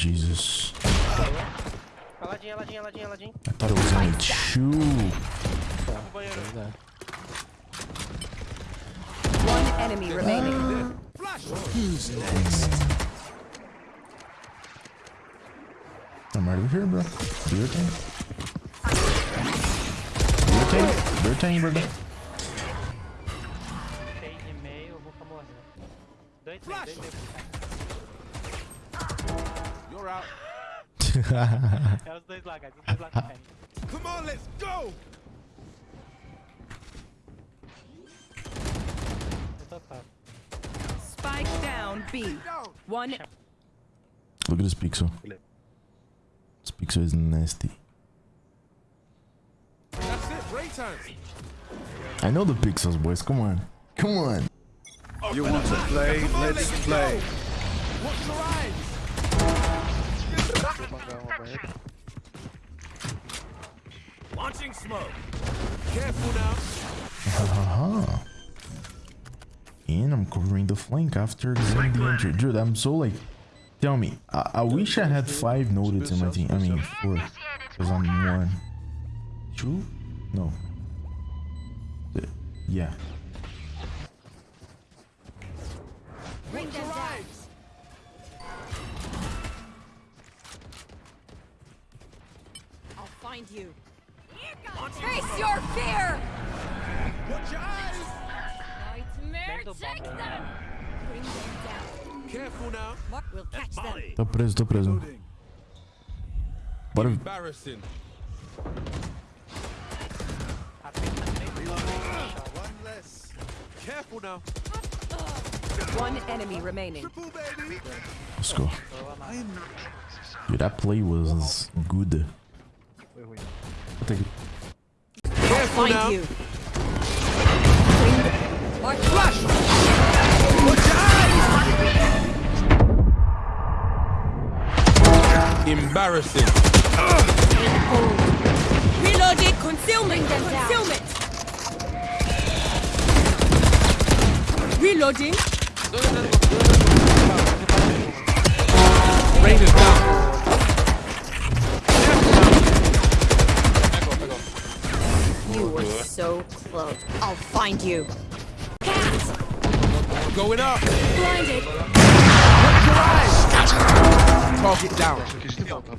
Jesus. Ladinha, ladinha, ladinha, ladinha. I thought it was only two. One enemy remaining. I'm right over here, bro. Do your thing. Do your thing. Do your thing, brother. Seis e meio, eu vou ficar morrendo. Dois meio, dois que caem. Come on, let's go. Eu tô top. Spike down B. One Look at this pixel. This pixel is nasty. That's it. Break time. I know the pixels, boys. Come on. Come on. You want to play? Let's play. Watch your eyes. Vou bangar uma banheira. Launching smoke. Careful now. Haha. And I'm covering the flank after getting the entry. Dude, I'm so like. Tell me, I, I wish I had five notice in my team. I mean, four. Because I'm one. Two? No. Uh, Yeah. You. Face your fear! Watch your eyes. Nightmare, take them! Bring them down. Careful now. Mark will catch them. Tô preso, tô preso. Loading. Bora. Embarrassing. One less. Careful now. One enemy remaining. Triple. Let's go. Dude, that play was good. I'll take it. Careful now. you. Flash! Embarrassing. Reloading! Concealment! Concealment! Reloading! Rain is down. So close. I'll find you. Going up. Blinded! Target down. Isso aqui de volta.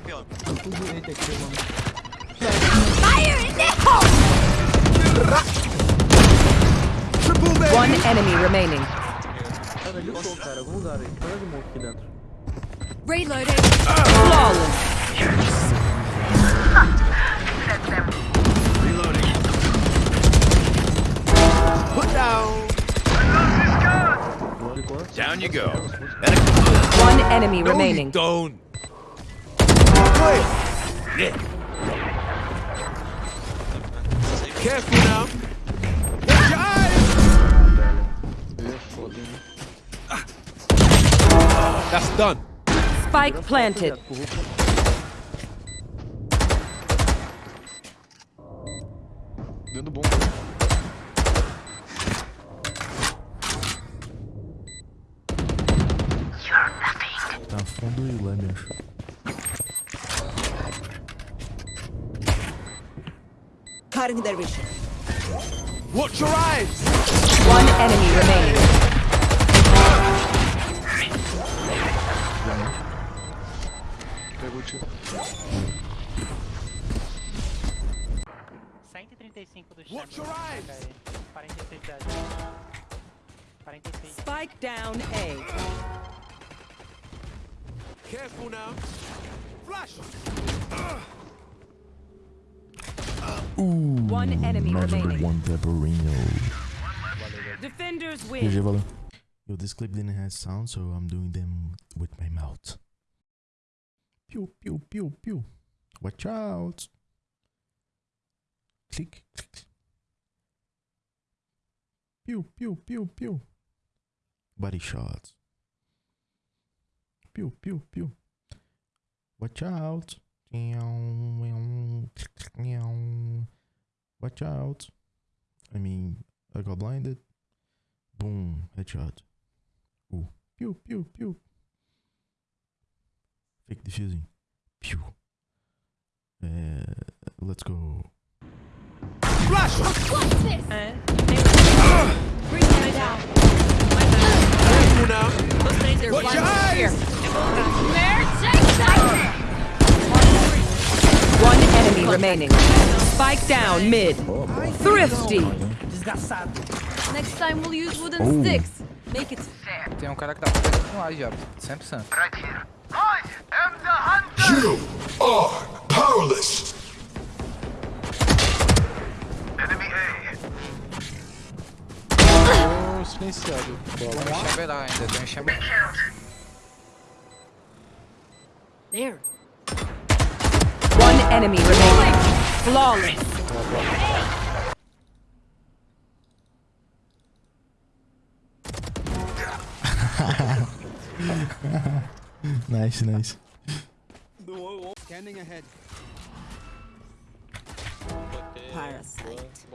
Fire in the hole! Triple baby. One enemy remaining. Cara, ali Down you go. One enemy No, remaining. don't. Careful now. Watch eyes. Eu ia foda, hein? That's done. Spike planted. Tá fundo e leme, acho. Cutting their vision. Watch your eyes. One enemy remaining. Pegou o tiro. 135 do Watch your eyes. 46 da 46. Spike down A. Careful now. Flash. Ooh, One enemy match remaining. one pepperino. Defenders GG, win. valeu. Yo, this clip didn't have sound, so I'm doing them with my mouth. Pew, pew, pew, pew. Watch out. Click, click. Pew, pew, pew, pew. Body shots. Pew, pew, pew. Watch out. Watch out. I mean, I got blinded. Boom, headshot. Ooh, pew, pew, pew. Fake defusing. Pew. Uh, let's go. Flash! Careful now. Watch your eyes! One enemy remaining. Spike down mid. Thrifty. Next time we'll use wooden Oh. sticks. Make it fair. Tem um cara que dá pra fazer com A já, 100%. You are powerless. Tô silenciado. Bola. Tem um chambelar ainda, tem um chambelar. There. One enemy remaining. Flawless. Nice, nice. Scanning ahead. Parasite.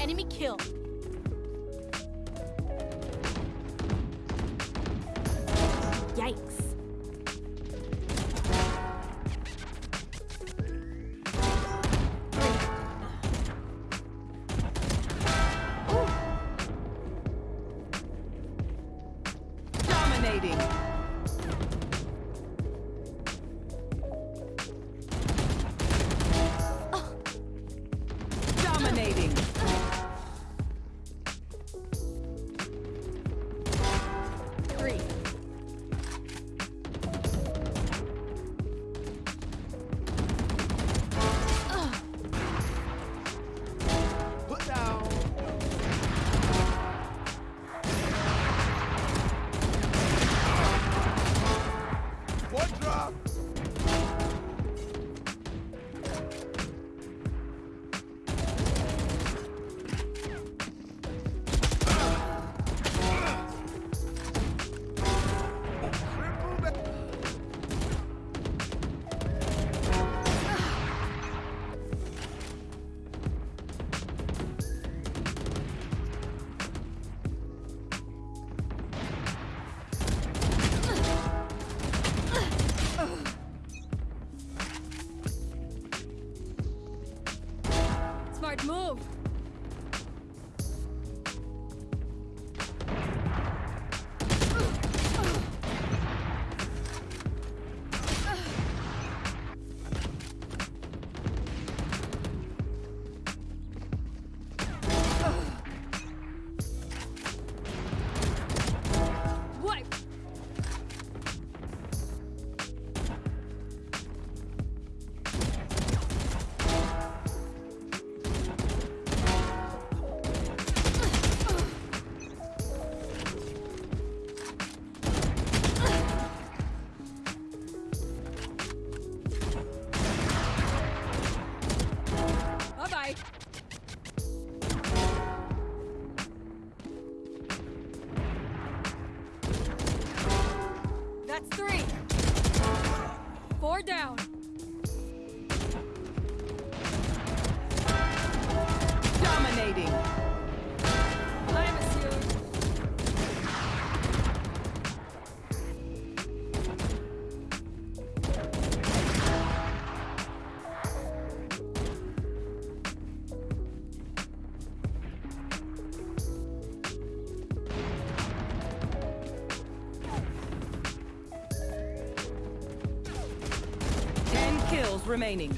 Enemy kill. Dominating. Bye. That's three. Four down. Kills remaining.